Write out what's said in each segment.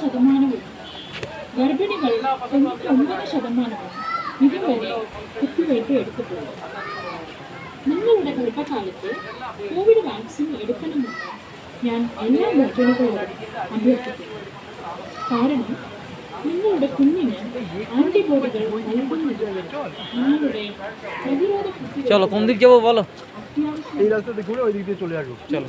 ശതമാനവും ഗർഭിണികൾ തൊണ്ണൂറ്റി ഒമ്പത് ശതമാനവും ഇതുവരെ കുത്തിവയ്പ് എടുത്തിട്ടുണ്ട് നിങ്ങളുടെ ഗർഭകാലത്ത് കോവിഡ് വാക്സിൻ എടുക്കണമെന്ന് ഞാൻ എല്ലാ ഗർഭിണികളോടും അഭ്യർത്ഥിക്കുന്നു കാരണം നിങ്ങളുടെ കുഞ്ഞിന് ആന്റിബോഡികൾ നൽകുന്നത് നിങ്ങളുടെ പ്രതിരോധ കുത്തിവയ്പ് চলো কোন দিক যাবো বলো അത്യാവശ്യം এই রাস্তাতে ঘুরে ওই দিক দিয়ে চলে আসবো চলো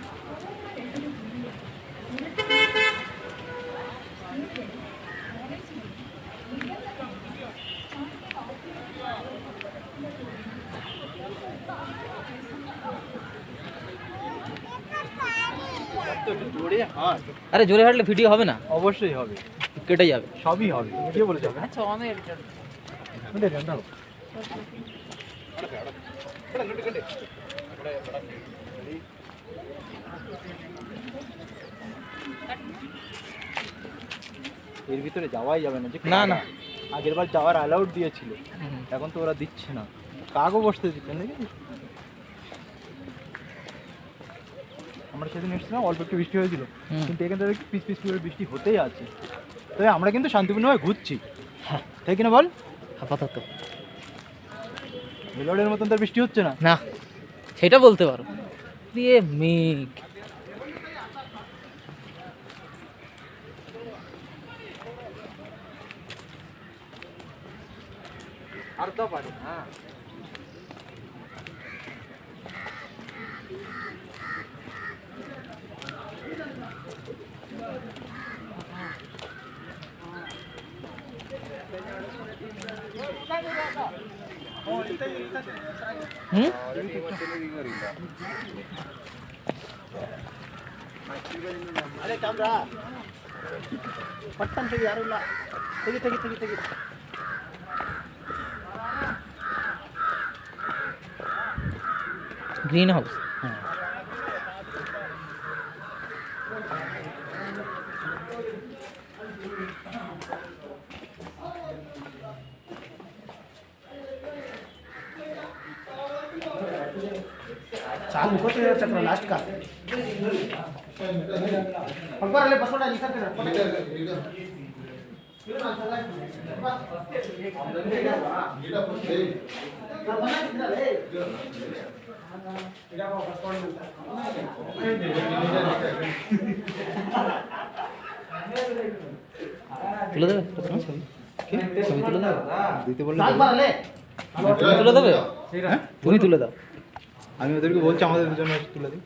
আরে জোরে হাঁটলে ভিডিও হবে না? অবশ্যই হবে। কেটে যাবে। সবই হবে। কে বলেছে হবে আচ্ছা এর ভিতরে যাওয়াই যাবে না। যে না, না। আগের বার যাওয়ার অ্যালাউড দিয়েছিল। এখন তো ওরা দিচ্ছে না। কাগও বসতে দিচ্ছে নাকি? সেদিন এসেছিলাম অল্প একটু বৃষ্টি হয়েছিল। কিন্তু এখান থেকে পিস পিস করে বৃষ্টি হতেই আছে। তবে আমরা কিন্তু শান্তিপূর্ণভাবে ঘুরছি। হ্যাঁ। তাই কিনা বল? আপাতত। মেলোডের মতন তার বৃষ্টি হচ্ছে না। না সেটা বলতে পারো। দিয়ে মেঘ। আর তো পারে হ্যাঁ ग्रीन हाउस। हाँ। चालू को तो चक्र लास्ट का अकबर अले बसोड़ा लिखा कर তুলে দেবে একটা তোমার ছবি ছবি তুলে দেবে দিতে বললে अकबर अले তুমি তুলে দেবে হ্যাঁ? তুমি তুলে দাও। আমি ওদেরকে বলছি আমাদের দুজনে তুলে দিই।